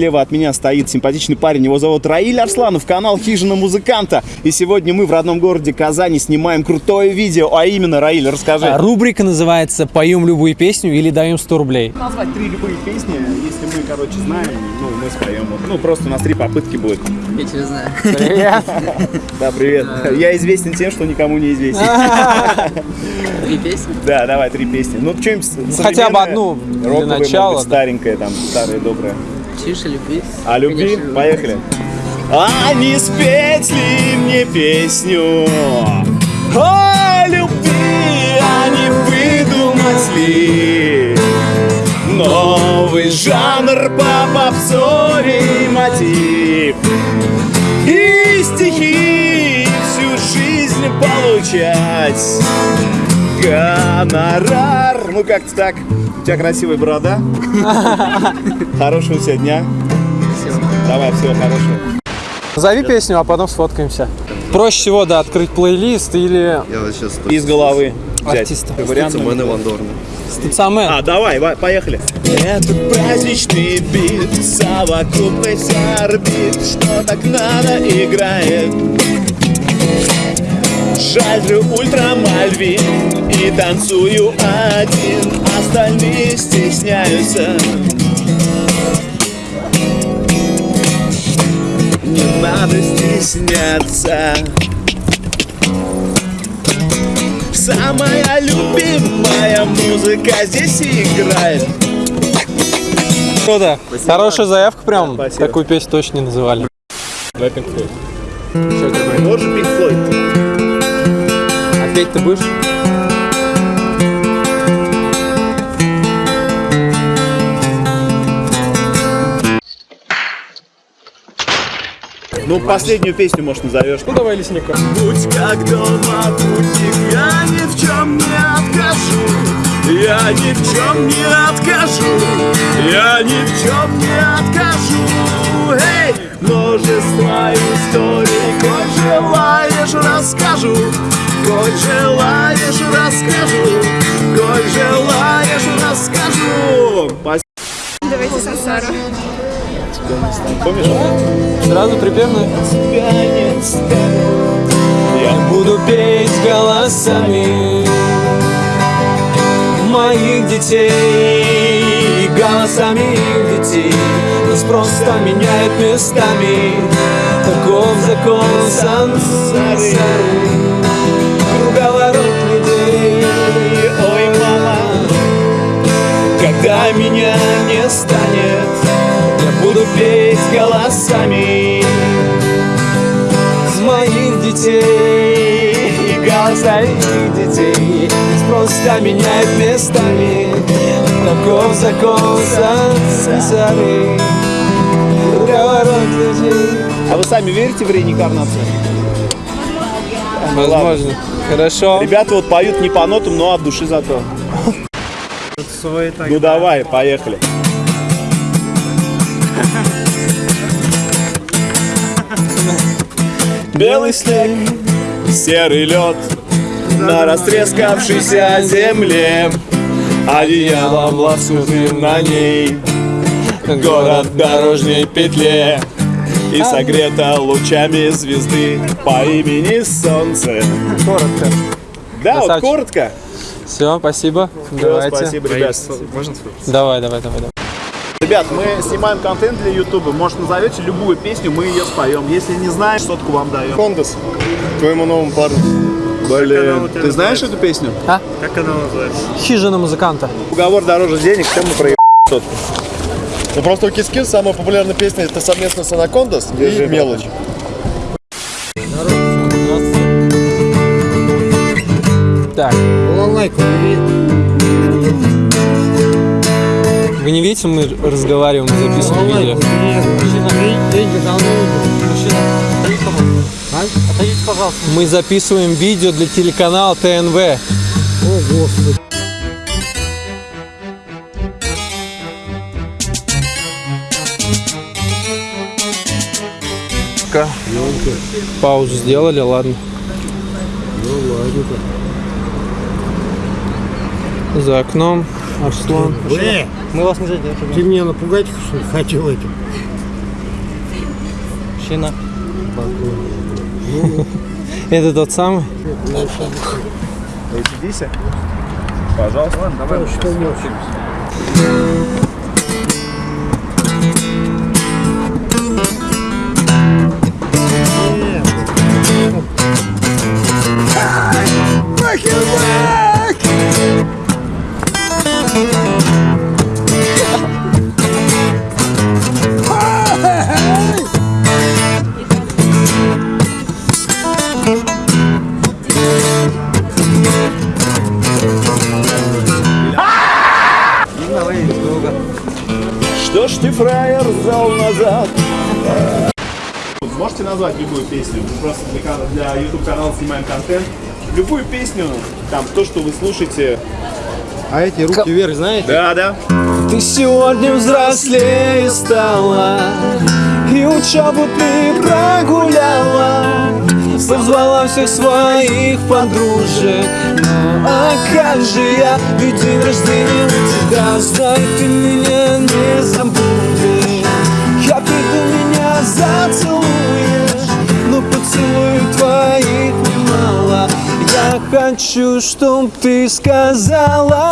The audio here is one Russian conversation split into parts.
слева от меня стоит симпатичный парень. Его зовут Раиль Арсланов, канал Хижина Музыканта. И сегодня мы в родном городе Казани снимаем крутое видео. А именно, Раиль, расскажи. А, Рубрика называется «Поем любую песню или даем 100 рублей». Назвать три любые песни, если мы, короче, знаем, ну, мы споем. Ну, просто у нас три попытки будет. Я тебя знаю. Привет. Да, привет. Я известен тем, что никому не известен. Три песни. Да, давай, три песни. Ну, что-нибудь Хотя бы одну для начала, быть, да. старенькое, там, доброе. Чиша, любви. А любви? Конечно, Поехали. А не спеть ли мне песню о любви, а не выдумать ли новый жанр по попсовий мотив и стихи всю жизнь получать гонорар. Ну как-то так. У тебя красивая борода. Хорошего у тебя дня. Давай, всего хорошего. Назови песню, а потом сфоткаемся. Проще всего, да, открыть плейлист или Я вот сейчас Из головы взять. Артиста. Вариант. А, давай, ва- поехали. Это праздничный бит, совокупность орбит, что так надо играет. Жальрю ультрамальвин и танцую один, остальные стесняются. Не надо стесняться. Самая любимая музыка здесь играет. Круто. Хорошая заявка прям. Спасибо. Такую песню точно не называли. Давай Pink Floyd. Тоже Pink Floyd. Петь ты будешь? Ну, последнюю песню, может, назовешь. Ну давай лесника. Будь как дома, путник, я ни в чем не откажу. Я ни в чем не откажу. Я ни в чем не откажу. Эй, множество историй, коль желаешь, расскажу. Коль желаешь, расскажу. Коль желаешь, расскажу. Спасибо. Давайте сансару. Помнишь? Сразу припевно. Я Буду петь голосами моих детей, голосами их детей. Нас просто меняет местами, таков закон сансары. Когда меня не станет, я буду петь голосами моих детей, голосами их детей. Нас просто меняет местами, таков закон сансары. А вы сами верите в реинкарнацию? Возможно. Хорошо. Ребята вот поют не по нотам, но от души зато. Ну давай, поехали. Белый снег, серый лед на растрескавшейся земле, одеялом лоскутным на ней город в дорожней петле и согрета лучами звезды по имени Солнце. Коротко. Да, вот Красавчик. коротко. Все, спасибо. Всё, Давайте. Спасибо, ребят. Давай, давай, давай, давай. Ребят, мы снимаем контент для Ютуба. Может, назовете любую песню, мы ее споем. Если не знаешь, сотку вам даем. Кондас. Твоему новому парню. Блин, ты знаешь эту песню? Хижина музыканта. Уговор дороже денег, чем мы проеб сотку. Ну просто у Кискин самая популярная песня это совместно с Анакондас и Мелочь. Видите, мы разговариваем, записываем видео. Мы записываем видео для телеканала ТНВ. Паузу сделали, ладно. За окном. Арслан. Э, мы вас не задерживаем. Ты меня напугать хотел этим? Мужчина. Это тот самый? Эти Пожалуйста. Давай. Назвать любую песню? Мы просто для, для YouTube канала снимаем контент. Любую песню, там, то, что вы слушаете. А эти руки вверх, знаете? Да, да. Ты сегодня взрослее стала И учебу ты прогуляла Позвала всех своих подружек Ну а как же я, ведь день рождения у тебя Знай, ты меня не забудешь Я приду, меня зацелуешь Но поцелуй твоих немало я хочу, чтоб ты сказала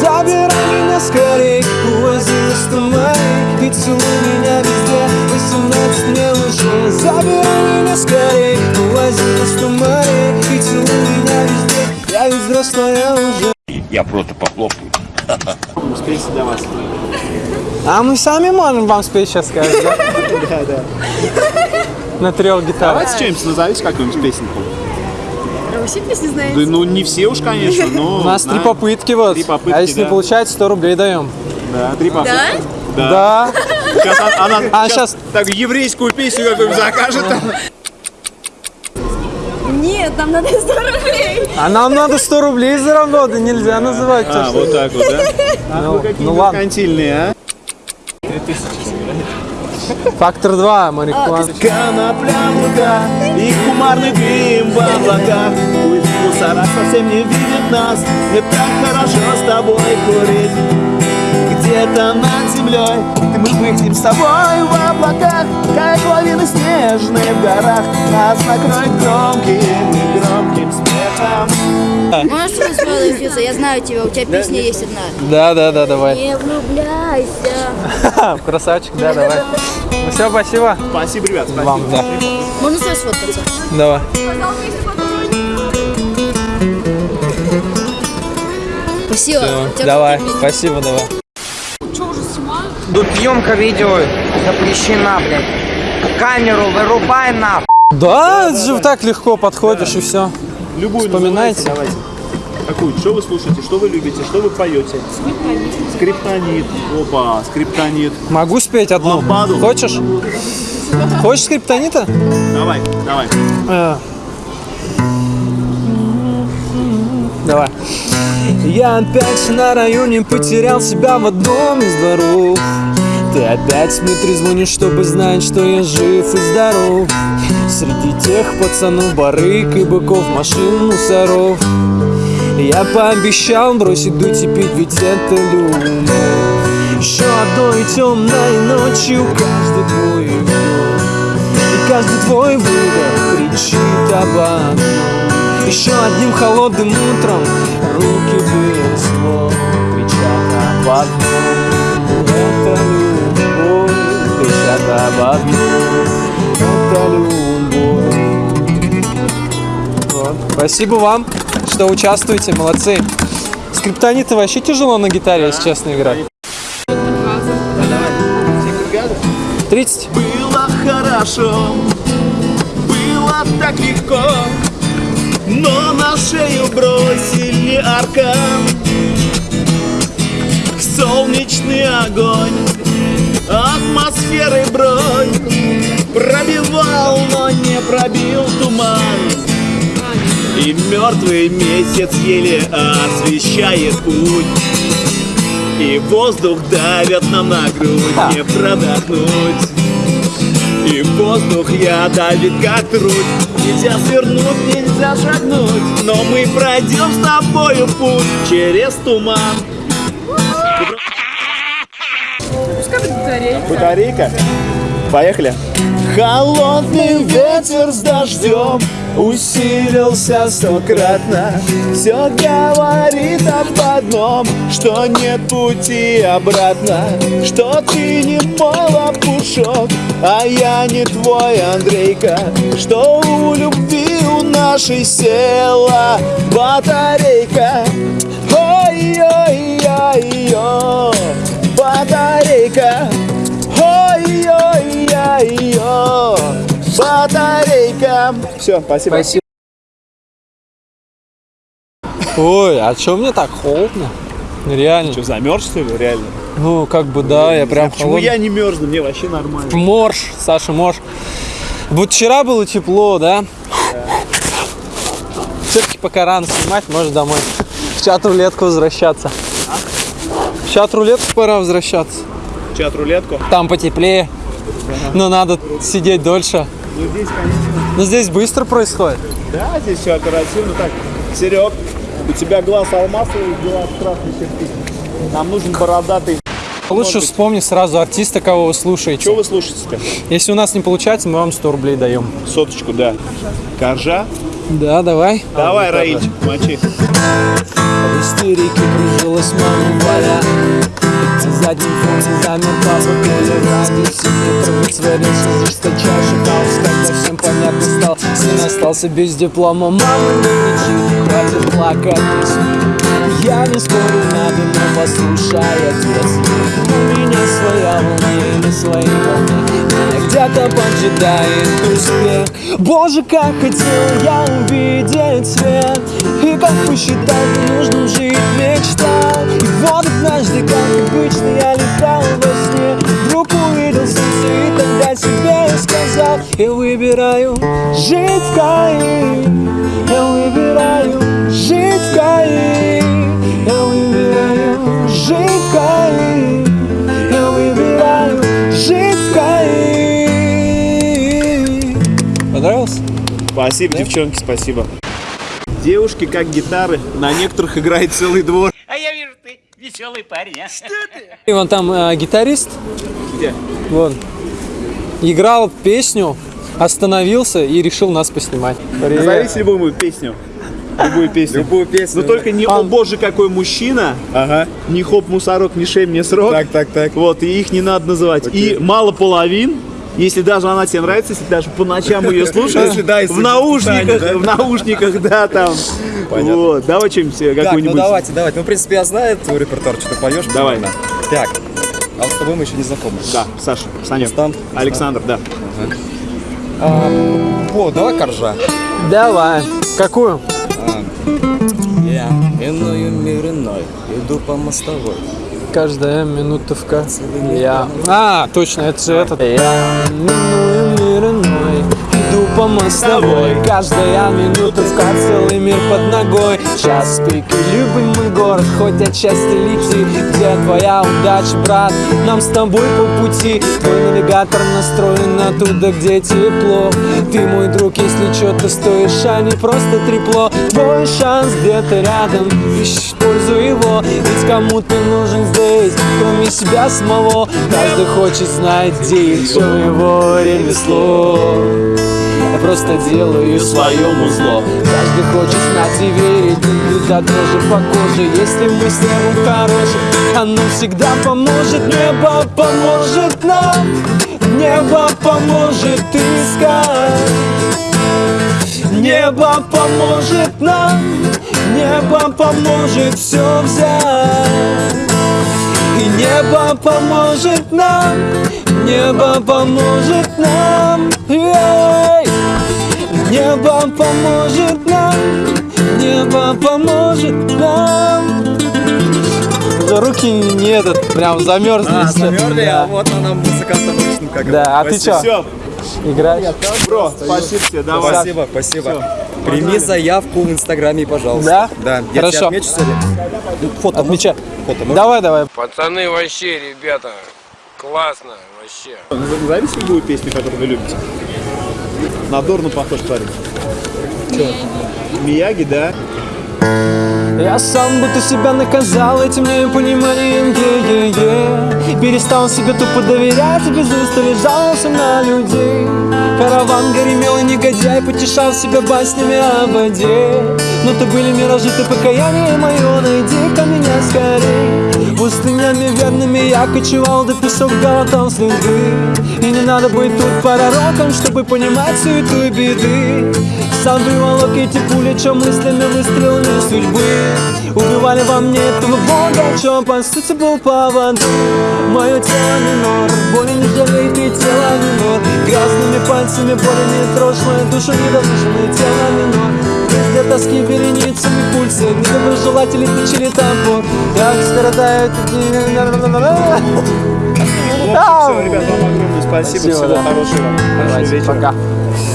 Забирай меня скорей, увози на тумане И целуй меня везде, 18 мне уже Забирай меня скорей, увози на тумане И целуй меня везде, я ведь взрослая уже Я просто похлопаю. Спейте для вас. А мы сами можем вам спеть сейчас сказать, да? Да, да. На трех гитарах Давайте что-нибудь назовите какую-нибудь песенку. Вы все песни знаете? Да, ну не все уж, конечно, но... У нас три попытки вот Три попытки, А если не получается, 100 рублей даем Да, три попытки. Да? Да, Сейчас она, она А, щас. так еврейскую песню какую-нибудь закажет. Нет, нам надо 100 рублей. а нам надо 100 рублей заработать, нельзя называть А, вот так вот, да? Ну, Какие ну ладно, а? Фактор 2, марихуана Конопля луга и кумарный дым в облаках. Пусть мусора совсем не видит нас Мне так хорошо с тобой курить. Где-то над землей мы выйдем с тобой в облаках Как лавины снежные в горах. Нас накроет громким и громким смехом. Можешь Физа? Я знаю тебя, у тебя песня есть одна. Да, да, да, давай. Не влюбляйся. Красавчик, да, давай Ну все, спасибо Спасибо, ребят, спасибо вам, да Можно с сфоткаться? Давай Спасибо. Всё, У тебя Давай, крутые спасибо, давай Тут съемка видео запрещена, блядь. Камеру вырубай нахуй. Да, это же так легко подходишь и все Любую Вспоминайте. называйте, давайте. Какую? Что вы слушаете? Что вы любите? Что вы поете? Скриптонит. Опа, скриптонит. Могу спеть одну? Лампаду. Хочешь? Хочешь скриптонита? Давай, давай. А. Давай. Я опять на районе потерял себя в одном из дворов Ты опять мне трезвонишь, чтобы знать, что я жив и здоров Среди тех пацанов барык и быков, машин, мусоров Я пообещал бросить дуть и пить, ведь это любовь. Еще одной темной ночью каждый твой вдох И каждый твой выдох кричит об одном. Еще одним холодным утром руки без ствол Кричат об одном. Это любовь Кричат об одном. Это любовь. Спасибо вам, что участвуете, молодцы. Скриптониты вообще тяжело на гитаре, если честно, играть. 30 Было хорошо, было так легко, но на шею бросили аркан. Солнечный огонь, атмосферы бронь Пробивал, но не пробил туман И мертвый месяц еле освещает путь И воздух давят нам на грудь, не продохнуть И воздух я давит как труд Нельзя свернуть, нельзя шагнуть Но мы пройдем с тобою путь через туман. Батарейка? Поехали. Холодный ветер с дождем усилился стократно. Все говорит об одном, что нет пути обратно. Что ты не мой лопушок, а я не твой Андрейка. Что у любви у нашей села батарейка. Ой-ой-ой-ой, батарейка. Ой-ой-ой-ой, батарейка Все, спасибо. Спасибо. Ой, а чё мне так холодно? Реально. Что, замерз, что ли, реально? Ну, как бы да, я прям Почему холодный. я не мерзну? Мне вообще нормально. Морж, Саша, морж. Вот вчера было тепло, да? Все-таки пока рано снимать, может домой. В чат-рулетку возвращаться. В чат-рулетку пора возвращаться. Чат-рулетку. Там потеплее. Но надо сидеть дольше. Ну, здесь, конечно. Но здесь быстро происходит. Да, здесь все оперативно. Так, Серег, у тебя глаз алмазовый, глаз красный кирпич. Нам нужен бородатый. Лучше вспомни сразу артиста, кого вы слушаете. Что вы слушаете-то? Если у нас не получается, мы вам 100 рублей даем. Соточку, да. Коржа? Да, давай. Давай, Раильчик, мочи. В истерике кружилась мама Валя На заднем фоне замер папа Коля Ради все метров царился жесточайший хаос Когда всем понятно стал. Сын остался без диплома. Мама не кричит, хватит плакать. Я не спорю, надо, но послушай, отец. У меня своя волна или свои волны где-то поджидает успех. Боже, как хотел я увидеть свет. И как посчитал нужным жить мечтал И вот однажды, как обычно, я летал во сне. Вдруг увидел солнце и тогда себе сказал Я выбираю жить в Каире. Я выбираю жить в Каире. Я выбираю жить в Каире. Я выбираю жить в Каире. Понравился? Спасибо, девчонки, спасибо. Девушки, как гитары, на некоторых играет целый двор. Ты веселый парень, а? И вон там э, гитарист, Где? вон, играл песню, остановился и решил нас поснимать. Привет. Назовите любую песню. Любую песню. Любую песню. Но только не «О боже, какой мужчина», Ага. не «Хоп, мусорок, не шей мне срок». Так, так, так. Вот, и их не надо называть. И «Мало половин», если даже она тебе нравится, если даже по ночам ее слушаешь, да, в наушниках, в наушниках, да, там. Понятно. Вот, давай что-нибудь Так, ну какую-нибудь. давайте, давайте. Ну, в принципе, я знаю твой репертуар, что ты поешь. Давай. Так, а вот с тобой мы еще не знакомы. Да, Саша, Саня. Александр, да. А, о, давай коржа. Давай. Какую? Я иную мир иной, иду по мостовой. Каждая каце я... А, точно, это же этот. Я миную иду по мостовой. Каждая минута в каце, целый мир под ногой. Час пик и любимый город, хоть отчасти лети. Где твоя удача, брат? Нам с тобой по пути. Твой навигатор настроен на туда, где тепло. Ты мой друг, если что, ты стоишь, а не просто трепло. Твой шанс где-то рядом, используй его. Ведь кому ты нужен здесь, кроме себя самого. Каждый хочет знать, где и в чем его ремесло. Просто делаю своему зло. Каждый хочет знать и верить Иногда тоже по коже. Если мы с небом хорошим Оно всегда поможет. Небо поможет нам Небо поможет искать. Небо поможет нам Небо поможет все взять. И небо поможет нам, небо поможет нам, ей. Небо поможет нам, небо поможет нам. Да Руки не этот, прям замерзли. А, замерзли, Да. а вот на нам музыкантам обычным как Да, а ты Все, играешь? бро, спасибо тебе, давай. Спасибо, спасибо. Прими заявку в Инстаграме, пожалуйста. Да? Да. Я Хорошо. тебя отмечу сегодня. Ну, Фото, Отмечай. фото можно? Давай, давай. Пацаны вообще, ребята, классно вообще. Назовите любую песню, которую вы любите. На Дорну похож парень. Мияги, да? Я сам будто себя наказал этим непониманием е-е-е. Перестал себе тупо доверять и без устали жаловался на людей. Караван горемел и негодяй, потешал себя баснями о воде. Но то были миражи, ты покаяние мое, найди-ка меня скорей Пустынями верными я кочевал, да песок глотал следы И не надо быть тут пророком, чтобы понимать суету и беды. Сам приволок эти пули, чем мыслями выстрелами судьбы? Убивали во мне этого бога, чем по сути был повод. Мое тело минор, боли не жалеет и тело минор Грязными пальцами боли не трожь мою душу недослушанное тело минор Везде тоски вереницами пульсы Недоброжелатели включили топор Как скоротают Все, ребят, вам огромное спасибо. Всего да. хорошего. Давайте, вечера. пока.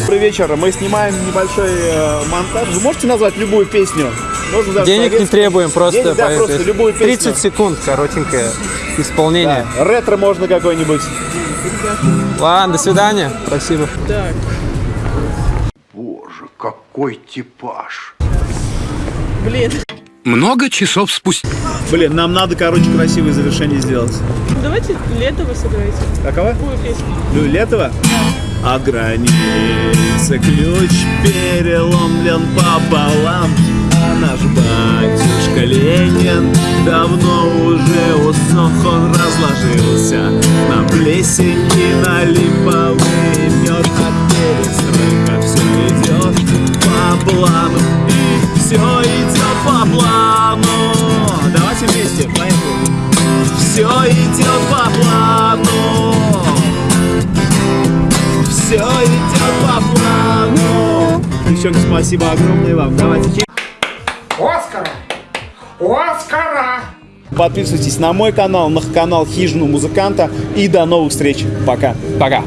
Добрый вечер. Мы снимаем небольшой э, монтаж. Вы можете назвать любую песню? Можно даже Денег не требуем, просто Денег, да, просто любую песню. 30 секунд, коротенькое исполнение. Да. Ретро можно какой-нибудь. Ладно, до свидания. Спасибо. Боже, какой типаж. Блин. Много часов спустя. Блин, нам надо, короче, красивое завершение сделать. Давайте летово сыграйте. Какова? Какую песню? Лю- Летова? А граница ключ переломлен пополам А наш батюшка Ленин давно уже усох Он разложился на плесень и на липовый все идет по плану Давайте вместе, поехали Все идет по плану все идет по плану. Девчонки, спасибо огромное вам. Давайте. Оскара! Оскара! Подписывайтесь на мой канал, на канал Хижину музыканта. И до новых встреч. Пока. Пока.